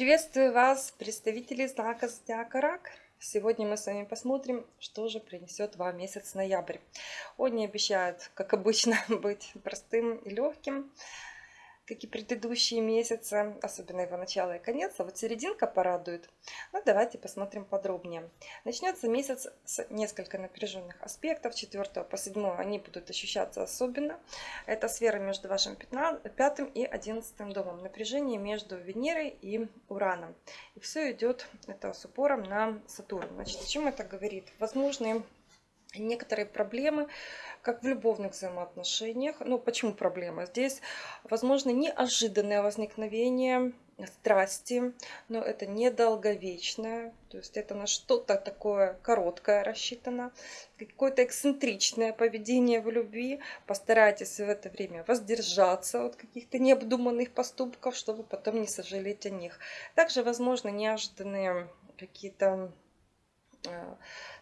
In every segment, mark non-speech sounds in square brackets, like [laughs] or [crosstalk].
Приветствую вас, представители знака Зодиака Рак. Сегодня мы с вами посмотрим, что же принесет вам месяц ноябрь. Он не обещает, как обычно, [laughs] быть простым и легким как и предыдущие месяцы, особенно его начало и конец, а вот серединка порадует. Ну, давайте посмотрим подробнее. Начнется месяц с несколько напряженных аспектов. 4 по 7 они будут ощущаться особенно. Это сфера между вашим 5 и 11 домом. Напряжение между Венерой и Ураном. И все идет это с упором на Сатурн. Значит, о чем это говорит? Возможные некоторые проблемы, как в любовных взаимоотношениях. Ну, почему проблема? Здесь, возможно, неожиданное возникновение страсти, но это недолговечное, то есть это на что-то такое короткое рассчитано, какое-то эксцентричное поведение в любви. Постарайтесь в это время воздержаться от каких-то необдуманных поступков, чтобы потом не сожалеть о них. Также, возможно, неожиданные какие-то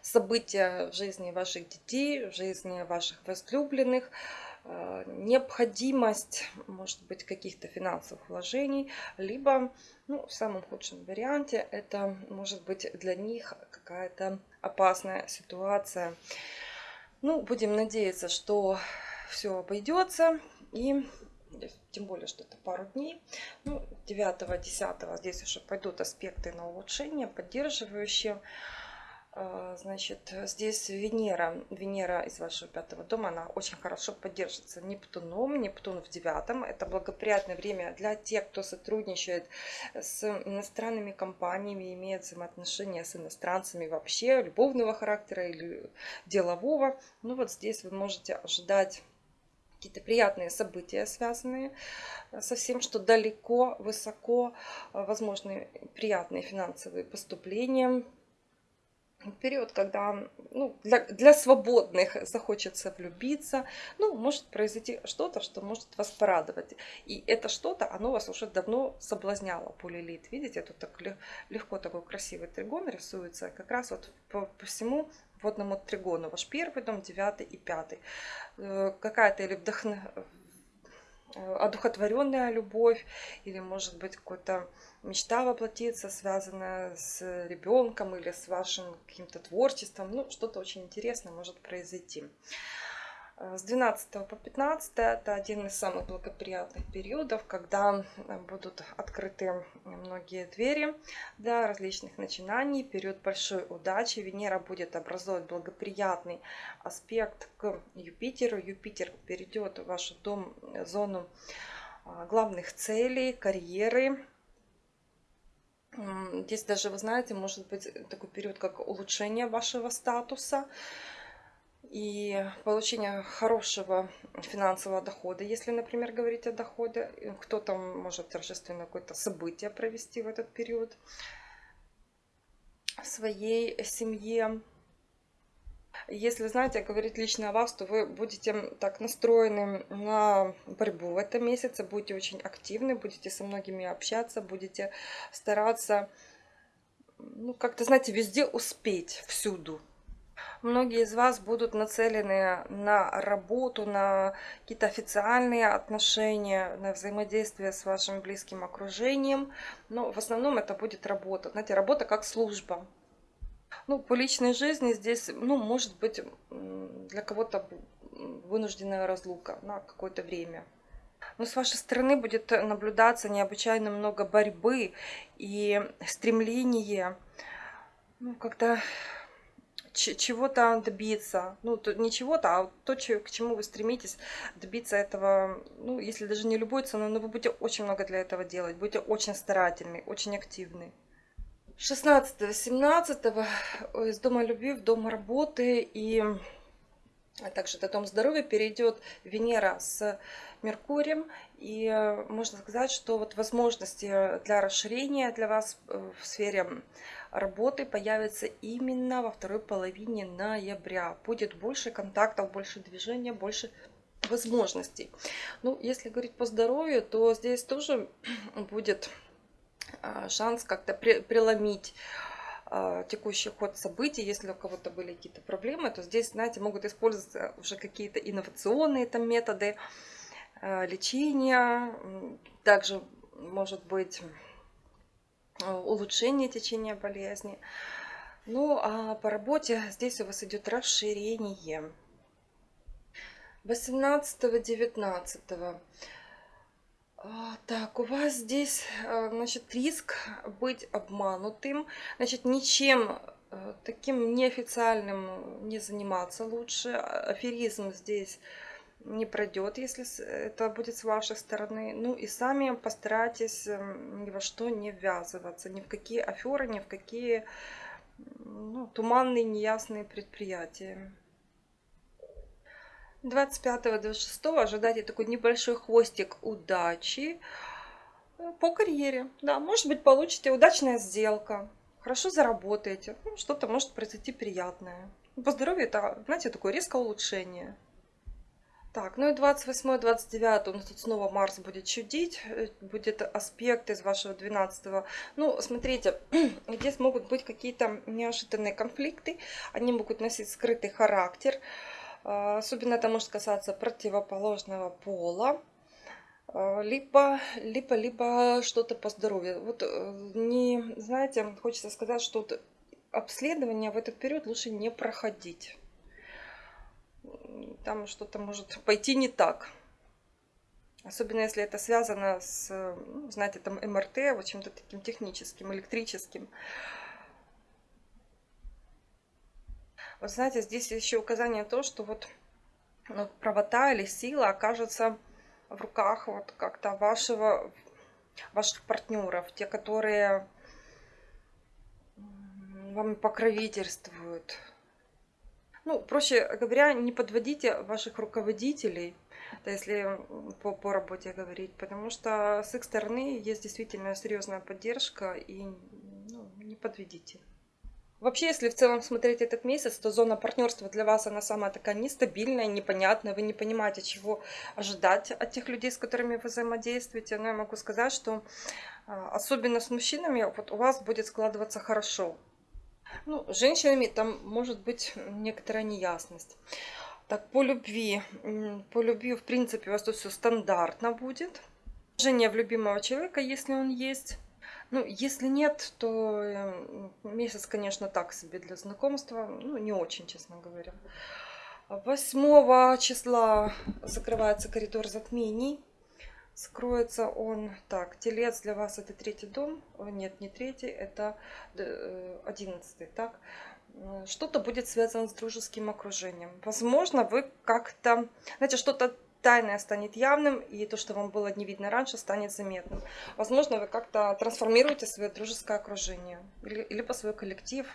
события в жизни ваших детей, в жизни ваших возлюбленных, э, необходимость, может быть, каких-то финансовых вложений, либо, ну, в самом худшем варианте, это может быть для них какая-то опасная ситуация. Ну, будем надеяться, что все обойдется и тем более, что это пару дней. Ну, 9-10 здесь уже пойдут аспекты на улучшение, поддерживающие. А, значит, здесь Венера, Венера из вашего пятого дома, она очень хорошо поддержится Нептуном. Нептун в девятом. Это благоприятное время для тех, кто сотрудничает с иностранными компаниями, имеет взаимоотношения с иностранцами вообще, любовного характера или делового. Ну вот здесь вы можете ожидать какие-то приятные события, связанные со всем, что далеко, высоко, возможны приятные финансовые поступления, период, когда ну, для, для свободных захочется влюбиться, ну, может произойти что-то, что может вас порадовать. И это что-то, оно вас уже давно соблазняло, полилит. Видите, тут так легко такой красивый тригон рисуется, как раз вот по, по всему водному тригону. Ваш первый дом, девятый и пятый. Э, какая-то или вдохновение одухотворенная любовь или может быть какая-то мечта воплотиться, связанная с ребенком или с вашим каким-то творчеством. Ну, что-то очень интересное может произойти. Э, с 12 по 15 это один из самых благоприятных периодов, когда э, будут открыты многие двери для различных начинаний. Период большой удачи. Венера будет образовывать благоприятный аспект к Юпитеру. Юпитер перейдет в вашу дом, э, зону главных целей, карьеры, Здесь даже, вы знаете, может быть такой период, как улучшение вашего статуса и получение хорошего финансового дохода, если, например, говорить о доходе. Кто-то может торжественное какое-то событие провести в этот период в своей семье. Если, знаете, говорить лично о вас, то вы будете так настроены на борьбу в этом месяце, будете очень активны, будете со многими общаться, будете стараться, ну, как-то, знаете, везде успеть, всюду. Многие из вас будут нацелены на работу, на какие-то официальные отношения, на взаимодействие с вашим близким окружением. Но в основном это будет работа. Знаете, работа как служба. Ну, по личной жизни здесь, ну, может быть, для кого-то вынужденная разлука на какое-то время. Но с вашей стороны будет наблюдаться необычайно много борьбы и стремления ну, как-то чего-то добиться. Ну, то, не чего-то, а то, к чему вы стремитесь добиться этого, ну, если даже не любой ценой, но вы будете очень много для этого делать, будете очень старательны, очень активны. 16-17 из дома любви в дом работы и также до дом здоровья перейдет Венера с Меркурием. И э, можно сказать, что вот возможности для расширения для вас э, в сфере работы появятся именно во второй половине ноября. Будет больше контактов, больше движения, больше возможностей. Ну, если говорить по здоровью, то здесь тоже [clears throat] будет а, шанс как-то преломить а, текущий ход событий, если у кого-то были какие-то проблемы, то здесь, знаете, могут использоваться уже какие-то инновационные там методы а, лечения, также может быть э, улучшение течения болезни. Ну, а по работе здесь у вас идет расширение. 18-19. А, так, у вас здесь, э, значит, риск быть обманутым. Значит, ничем э, таким неофициальным не заниматься лучше. Аферизм здесь не пройдет, если это будет с вашей стороны. Ну и сами постарайтесь эм, ни во что не ввязываться, ни в какие аферы, ни в какие ну, туманные, неясные предприятия. 25-26 ожидайте такой небольшой хвостик удачи э, по карьере. Да, может быть, получите удачная сделка, хорошо заработаете, ну, что-то может произойти приятное. По здоровью это, знаете, такое резкое улучшение. Так, ну и 28-29 у нас тут снова Марс будет чудить, э, будет аспект из вашего 12 -го. Ну, смотрите, [clears throat] здесь могут быть какие-то неожиданные конфликты, они могут носить скрытый характер. А, особенно это может касаться противоположного пола, а, либо, либо, либо что-то по здоровью. Вот э, не, знаете, хочется сказать, что вот обследование в этот период лучше не проходить. Там что-то может пойти не так. Особенно если это связано с, ну, знаете, там МРТ, вот чем-то таким техническим, электрическим. Вот знаете, здесь еще указание то, что вот ну, правота или сила окажется в руках вот как-то вашего, ваших партнеров, те, которые вам покровительствуют. Ну, проще говоря, не подводите ваших руководителей, да, если по, по работе говорить, потому что с их стороны есть действительно серьезная поддержка и ну, не подведите. Вообще, если в целом смотреть этот месяц, то зона партнерства для вас, она самая такая нестабильная, непонятная. Вы не понимаете, чего ожидать от тех людей, с которыми вы взаимодействуете. Но я могу сказать, что а, особенно с мужчинами вот у вас будет складываться хорошо. Ну, с женщинами там может быть некоторая неясность. Так, по любви. По любви, в принципе, у вас тут все стандартно будет. Женя в любимого человека, если он есть. Ну, если нет, то эм, месяц, конечно, так себе для знакомства. Ну, не очень, честно говоря. 8 числа закрывается коридор затмений. Скроется он так. Телец для вас это третий дом. Нет, не третий, это э, одиннадцатый. Так. Что-то будет связано с дружеским окружением. Возможно, вы как-то, знаете, что-то тайное станет явным, и то, что вам было не видно раньше, станет заметным. Возможно, вы как-то трансформируете свое дружеское окружение, или, либо свой коллектив,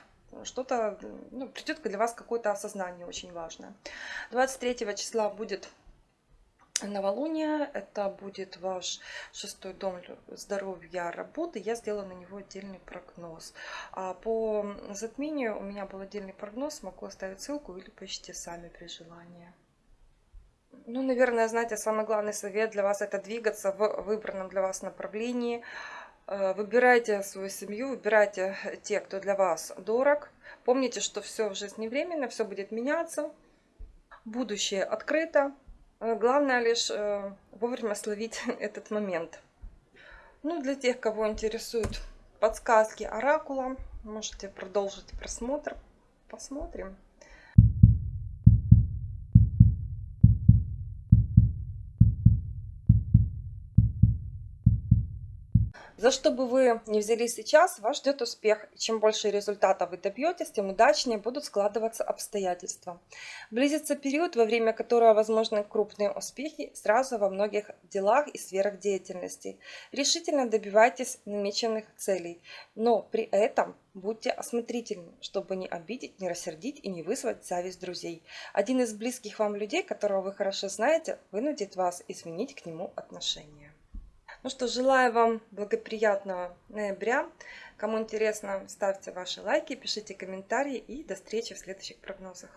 что-то, ну, придет для вас какое-то осознание очень важное. 23 числа будет новолуние, это будет ваш шестой дом здоровья, работы, я сделала на него отдельный прогноз. А по затмению у меня был отдельный прогноз, могу оставить ссылку или поищите сами при желании. Ну, наверное, знаете, самый главный совет для вас это двигаться в выбранном для вас направлении. Э, выбирайте свою семью, выбирайте те, кто для вас дорог. Помните, что все в жизни временно, все будет меняться. Будущее открыто. Э, главное лишь э, вовремя словить [laughs] этот момент. Ну, для тех, кого интересуют подсказки оракула, можете продолжить просмотр. Посмотрим. За что бы вы ни взялись сейчас, вас ждет успех. Чем больше результатов вы добьетесь, тем удачнее будут складываться обстоятельства. Близится период, во время которого возможны крупные успехи сразу во многих делах и сферах деятельности. Решительно добивайтесь намеченных целей, но при этом будьте осмотрительны, чтобы не обидеть, не рассердить и не вызвать зависть друзей. Один из близких вам людей, которого вы хорошо знаете, вынудит вас изменить к нему отношение. Ну что, желаю вам благоприятного ноября. Кому интересно, ставьте ваши лайки, пишите комментарии и до встречи в следующих прогнозах.